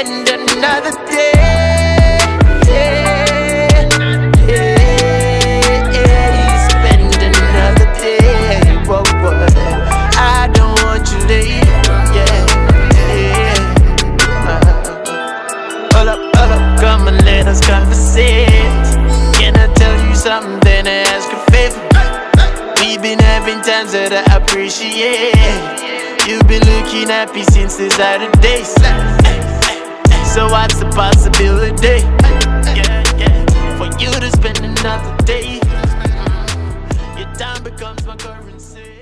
spend another day. Yeah, yeah, spend another day. Whoa. I don't want you late. Yeah. Uh, up, hold up, come and let us conversate. Can I tell you something? Then I ask a favor. We've been having times that I appreciate. You've been looking happy since the Saturdays. So what's the possibility? For you to spend another day. Mm-hmm. Your time becomes my currency.